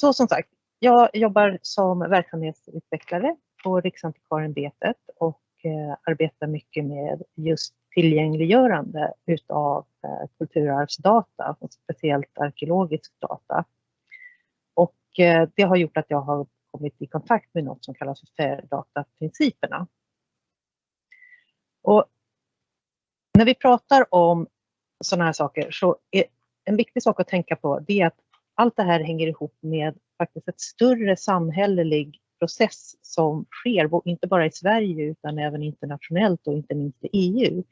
så som sagt, jag jobbar som verksamhetsutvecklare på Riksantikvarieämbetet och eh, arbetar mycket med just tillgängliggörande utav eh, kulturarvsdata, och speciellt arkeologisk data. Och eh, det har gjort att jag har kommit i kontakt med något som kallas för FAIR-dataprinciperna. Och när vi pratar om sådana här saker så är en viktig sak att tänka på det är att allt det här hänger ihop med faktiskt ett större samhällelig process som sker, inte bara i Sverige utan även internationellt och inte minst i EU.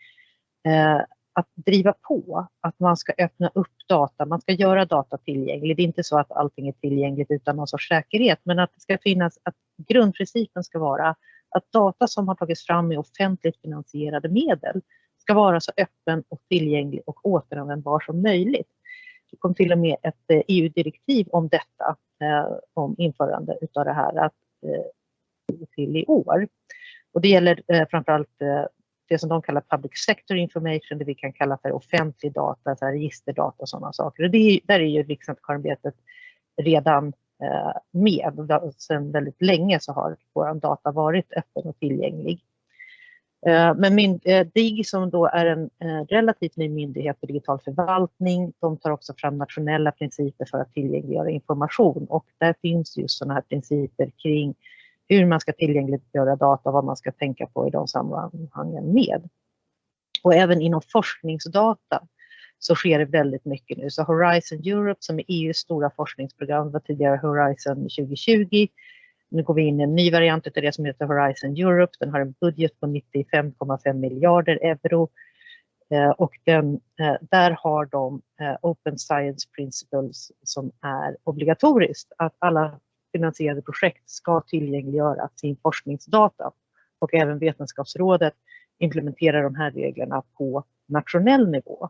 Eh, att driva på att man ska öppna upp data, man ska göra data tillgänglig. Det är inte så att allting är tillgängligt utan någon sorts säkerhet, men att det ska finnas, att grundprincipen ska vara att data som har tagits fram med offentligt finansierade medel ska vara så öppen och tillgänglig och återanvändbar som möjligt. Det kom till och med ett eh, e EU-direktiv om detta, eh, om införande utav det här att, eh, till i år. Och det gäller eh, framförallt eh, det som de kallar public sector information, det vi kan kalla för offentlig data, så här registerdata och sådana saker. Och det, där är ju Riksantikvarieämbetet redan eh, med. Sedan väldigt länge så har vår data varit öppen och tillgänglig. Eh, men min, eh, DIG som då är en eh, relativt ny myndighet för digital förvaltning, de tar också fram nationella principer för att tillgängliggöra information och där finns just sådana här principer kring hur man ska tillgängliggöra data vad man ska tänka på i de sammanhangen med. Och även inom forskningsdata så sker det väldigt mycket nu. Så Horizon Europe som är EUs stora forskningsprogram var tidigare Horizon 2020. Nu går vi in i en ny variant av det som heter Horizon Europe. Den har en budget på 95,5 miljarder euro. Eh, och den, eh, där har de eh, Open Science Principles som är obligatoriskt. Att alla finansierade projekt ska tillgängliggöra sin forskningsdata och även Vetenskapsrådet implementerar de här reglerna på nationell nivå.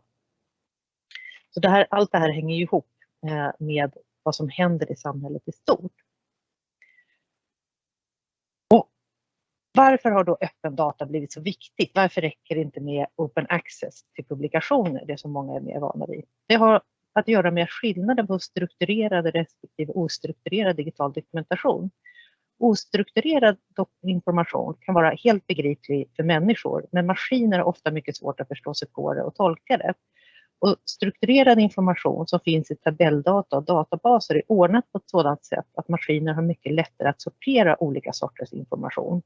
Så det här, allt det här hänger ihop eh, med vad som händer i samhället i stort. Och varför har då öppen data blivit så viktigt? Varför räcker det inte med open access till publikationer, det som många är mer vana vid? Det har att göra med skillnaden på strukturerad respektive ostrukturerad digital dokumentation. Ostrukturerad information kan vara helt begriplig för människor, men maskiner har ofta mycket svårt att förstå sig på det och tolka det. Och strukturerad information som finns i tabelldata och databaser är ordnat på ett sådant sätt att maskiner har mycket lättare att sortera olika sorters information.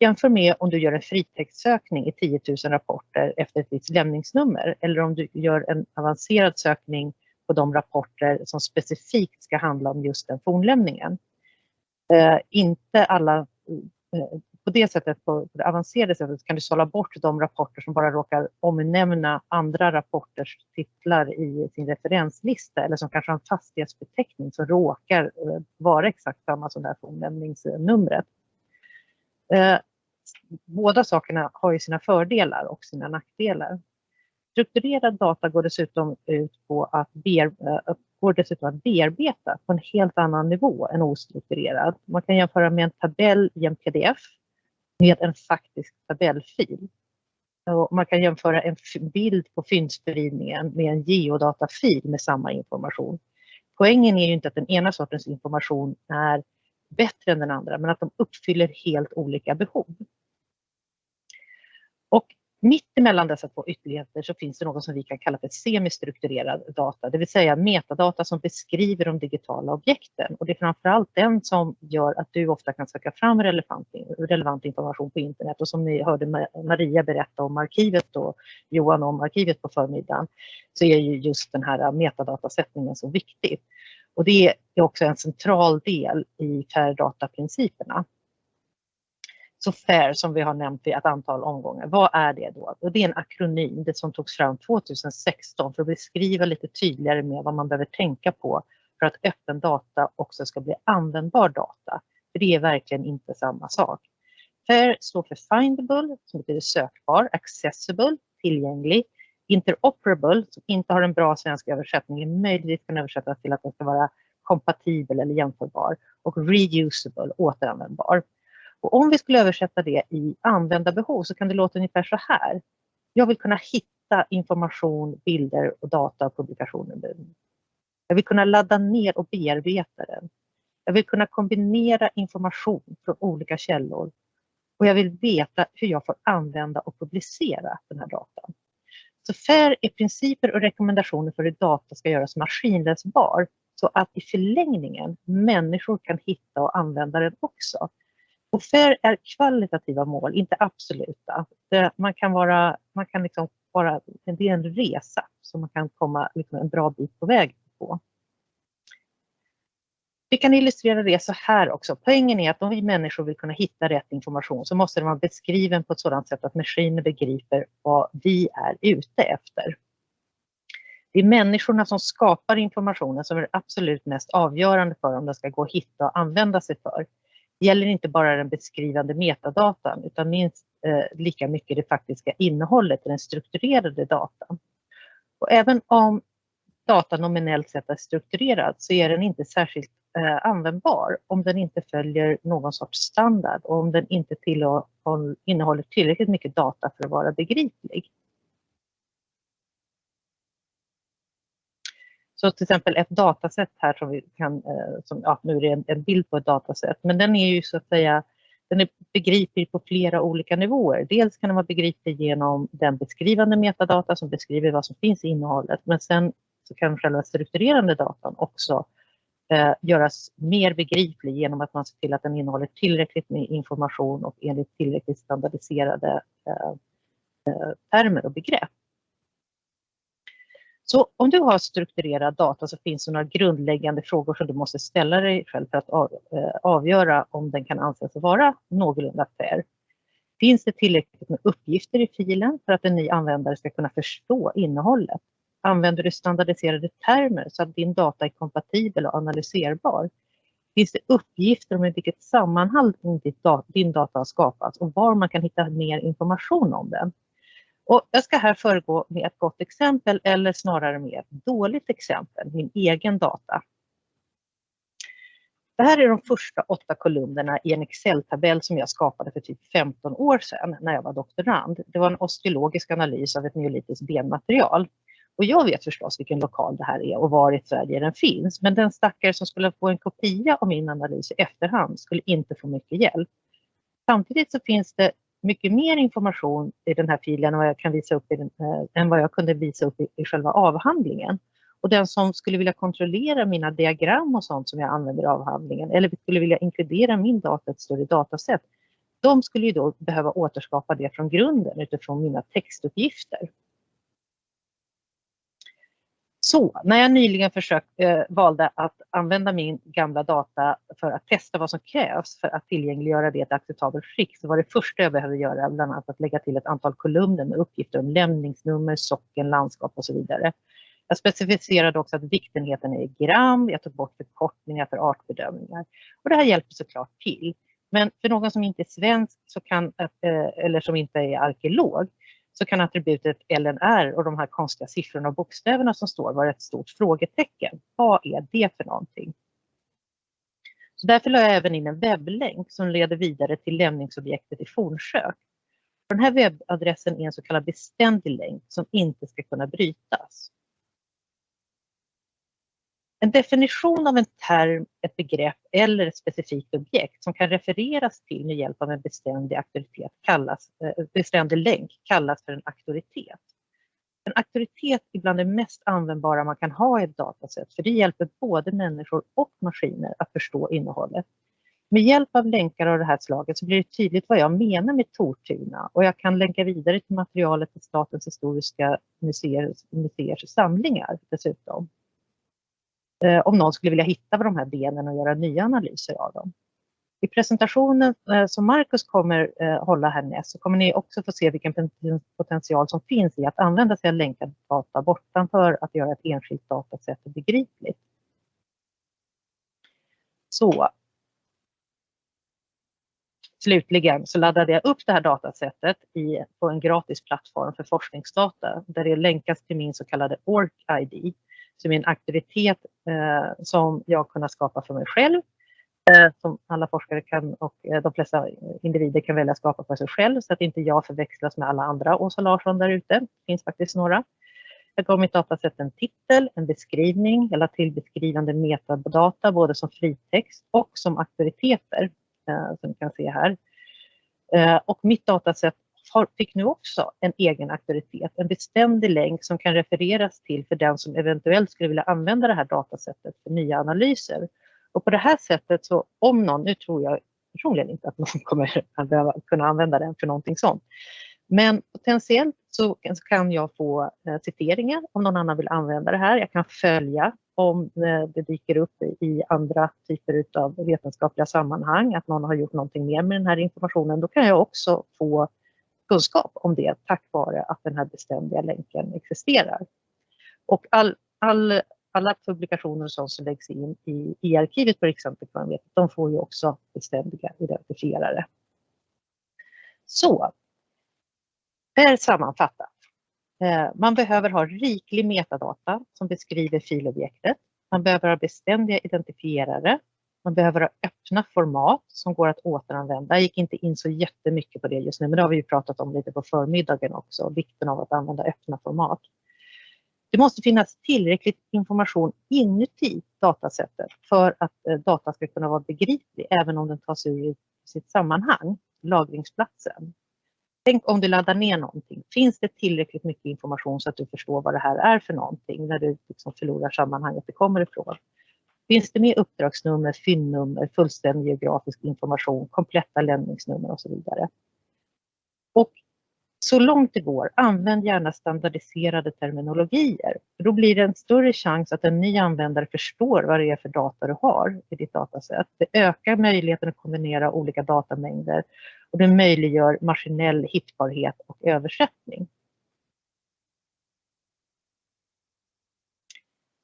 Jämför med om du gör en fritextsökning i 10 000 rapporter efter ett visst lämningsnummer eller om du gör en avancerad sökning på de rapporter som specifikt ska handla om just den fornlämningen. Eh, inte alla, eh, på det sättet, på, på det avancerade sättet kan du sålla bort de rapporter som bara råkar omnämna andra rapporters titlar i sin referenslista eller som kanske har en fastighetsbeteckning som råkar eh, vara exakt samma som det här fornlämningsnumret. Eh, Båda sakerna har ju sina fördelar och sina nackdelar. Strukturerad data går dessutom ut på att, bear, eh, går dessutom att bearbeta på en helt annan nivå än ostrukturerad. Man kan jämföra med en tabell i en pdf med en faktisk tabellfil. Och man kan jämföra en bild på fyndspridningen med en geodatafil med samma information. Poängen är ju inte att den ena sortens information är bättre än den andra, men att de uppfyller helt olika behov. Och mitt emellan dessa två ytterligheter så finns det något som vi kan kalla för semistrukturerad data, det vill säga metadata som beskriver de digitala objekten. Och det är framförallt den som gör att du ofta kan söka fram relevant, relevant information på internet. Och som ni hörde Maria berätta om arkivet och Johan om arkivet på förmiddagen, så är ju just den här metadatasättningen så viktig. Och det är också en central del i FAIR-dataprinciperna. Så FAIR som vi har nämnt i ett antal omgångar, vad är det då? Och det är en akronym det som togs fram 2016 för att beskriva lite tydligare med vad man behöver tänka på för att öppen data också ska bli användbar data. För det är verkligen inte samma sak. FAIR står för Findable, som betyder sökbar, Accessible, tillgänglig, interoperable, som inte har en bra svensk översättning, möjligtvis kan översättas till att den ska vara kompatibel eller jämförbar och reusable, återanvändbar. Och om vi skulle översätta det i användarbehov så kan det låta ungefär så här. Jag vill kunna hitta information, bilder och data och publikationer Jag vill kunna ladda ner och bearbeta den. Jag vill kunna kombinera information från olika källor och jag vill veta hur jag får använda och publicera den här datan. Så FAIR är principer och rekommendationer för hur data ska göras maskinläsbar så att i förlängningen människor kan hitta och använda den också. Och FAIR är kvalitativa mål, inte absoluta. Det, man kan vara, man kan liksom vara, det är en resa som man kan komma liksom en bra bit på väg på. Vi kan illustrera det så här också. Poängen är att om vi människor vill kunna hitta rätt information så måste den vara beskriven på ett sådant sätt att maskiner begriper vad vi är ute efter. Det är människorna som skapar informationen som är absolut mest avgörande för om den ska gå att hitta och använda sig för. Gäller inte bara den beskrivande metadatan utan minst eh, lika mycket det faktiska innehållet i den strukturerade datan. Och även om datan nominellt sett är strukturerad så är den inte särskilt eh, användbar om den inte följer någon sorts standard och om den inte innehåller tillräckligt mycket data för att vara begriplig. Så till exempel ett dataset här som vi kan, eh, som, ja, nu är det en, en, bild på ett dataset, men den är ju så att säga, den är begriplig på flera olika nivåer. Dels kan den vara begriplig genom den beskrivande metadata som beskriver vad som finns i innehållet, men sen så kan själva strukturerande datan också eh, göras mer begriplig genom att man ser till att den innehåller tillräckligt med information och enligt tillräckligt standardiserade eh, eh termer och begrepp. Så om du har strukturerad data så finns det några grundläggande frågor som du måste ställa dig själv för att eh, avgöra om den kan anses vara någorlunda fair. Finns det tillräckligt med uppgifter i filen för att en ny användare ska kunna förstå innehållet? Använder du standardiserade termer så att din data är kompatibel och analyserbar? Finns det uppgifter om i vilket sammanhang din data har skapats och var man kan hitta mer information om den? Och jag ska här föregå med ett gott exempel eller snarare med ett dåligt exempel, min egen data. Det här är de första åtta kolumnerna i en Excel-tabell som jag skapade för typ 15 år sedan när jag var doktorand. Det var en osteologisk analys av ett neolitiskt benmaterial. Och jag vet förstås vilken lokal det här är och var i Sverige den finns. Men den stackare som skulle få en kopia av min analys i efterhand skulle inte få mycket hjälp. Samtidigt så finns det mycket mer information i den här filen än vad jag, kan visa upp i den, eh, än vad jag kunde visa upp i, i själva avhandlingen. Och den som skulle vilja kontrollera mina diagram och sånt som jag använder i avhandlingen eller skulle vilja inkludera min data i ett större dataset, de skulle ju då behöva återskapa det från grunden utifrån mina textuppgifter. Så när jag nyligen försökt, eh, valde att använda min gamla data för att testa vad som krävs för att tillgängliggöra det i ett acceptabelt skick så var det första jag behövde göra bland annat att lägga till ett antal kolumner med uppgifter om lämningsnummer, socken, landskap och så vidare. Jag specificerade också att viktenheten är i gram, jag tog bort förkortningar för artbedömningar. Och det här hjälper såklart till. Men för någon som inte är svensk så kan, eh, eller som inte är arkeolog så kan attributet LNR och de här konstiga siffrorna och bokstäverna som står vara ett stort frågetecken. Vad är det för någonting? Så därför la jag även in en webblänk som leder vidare till lämningsobjektet i fornsök. Den här webbadressen är en så kallad beständig länk som inte ska kunna brytas. En definition av en term, ett begrepp eller ett specifikt objekt som kan refereras till med hjälp av en beständig auktoritet kallas, eh, beständig länk kallas för en auktoritet. En auktoritet är bland det mest användbara man kan ha i ett dataset för det hjälper både människor och maskiner att förstå innehållet. Med hjälp av länkar av det här slaget så blir det tydligt vad jag menar med Tortuna och jag kan länka vidare till materialet till Statens historiska museers, museers samlingar dessutom. Eh, om någon skulle vilja hitta de här benen och göra nya analyser av dem. I presentationen eh, som Marcus kommer eh, hålla härnäst så kommer ni också få se vilken potential som finns i att använda sig av länkad data bortanför att göra ett enskilt datasätt begripligt. Så. Slutligen så laddade jag upp det här datasättet i, på en gratis plattform för forskningsdata där det länkas till min så kallade ORC-ID som är en aktivitet eh, som jag kunnat skapa för mig själv. Eh, som alla forskare kan och eh, de flesta individer kan välja att skapa för sig själv så att inte jag förväxlas med alla andra Åsa Larsson där ute. Det finns faktiskt några. Jag gav mitt dataset en titel, en beskrivning, jag lade till beskrivande metadata både som fritext och som auktoriteter eh, som ni kan se här. Eh, och mitt dataset fick nu också en egen auktoritet, en beständig länk som kan refereras till för den som eventuellt skulle vilja använda det här datasättet för nya analyser. Och på det här sättet så om någon, nu tror jag personligen inte att någon kommer att behöva kunna använda den för någonting sånt. Men potentiellt så kan jag få eh, citeringar om någon annan vill använda det här. Jag kan följa om eh, det dyker upp i andra typer av vetenskapliga sammanhang, att någon har gjort någonting mer med den här informationen. Då kan jag också få kunskap om det tack vare att den här beständiga länken existerar. Och all, all, alla publikationer som läggs in i, i arkivet på Riksantikvarieämbetet, de får ju också beständiga identifierare. Så, där sammanfattat. Eh, man behöver ha riklig metadata som beskriver filobjektet. Man behöver ha beständiga identifierare. Man behöver ha öppna format som går att återanvända. Jag gick inte in så jättemycket på det just nu, men det har vi ju pratat om lite på förmiddagen också, vikten av att använda öppna format. Det måste finnas tillräckligt information inuti datasättet för att eh, data ska kunna vara begriplig även om den tas ur sitt sammanhang, lagringsplatsen. Tänk om du laddar ner någonting. Finns det tillräckligt mycket information så att du förstår vad det här är för någonting när du liksom förlorar sammanhanget det kommer ifrån? Finns det med uppdragsnummer, fyndnummer, fullständig geografisk information, kompletta lämningsnummer och så vidare. Och så långt det går, använd gärna standardiserade terminologier. Då blir det en större chans att en ny användare förstår vad det är för data du har i ditt dataset. Det ökar möjligheten att kombinera olika datamängder och det möjliggör maskinell hittbarhet och översättning.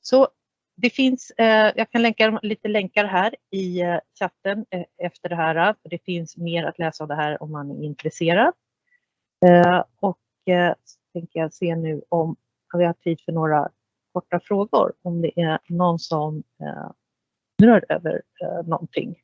Så det finns, eh, jag kan länka lite länkar här i eh, chatten eh, efter det här. Det finns mer att läsa av det här om man är intresserad. Eh, och eh, så tänker jag se nu om vi har tid för några korta frågor. Om det är någon som eh, undrar över någonting.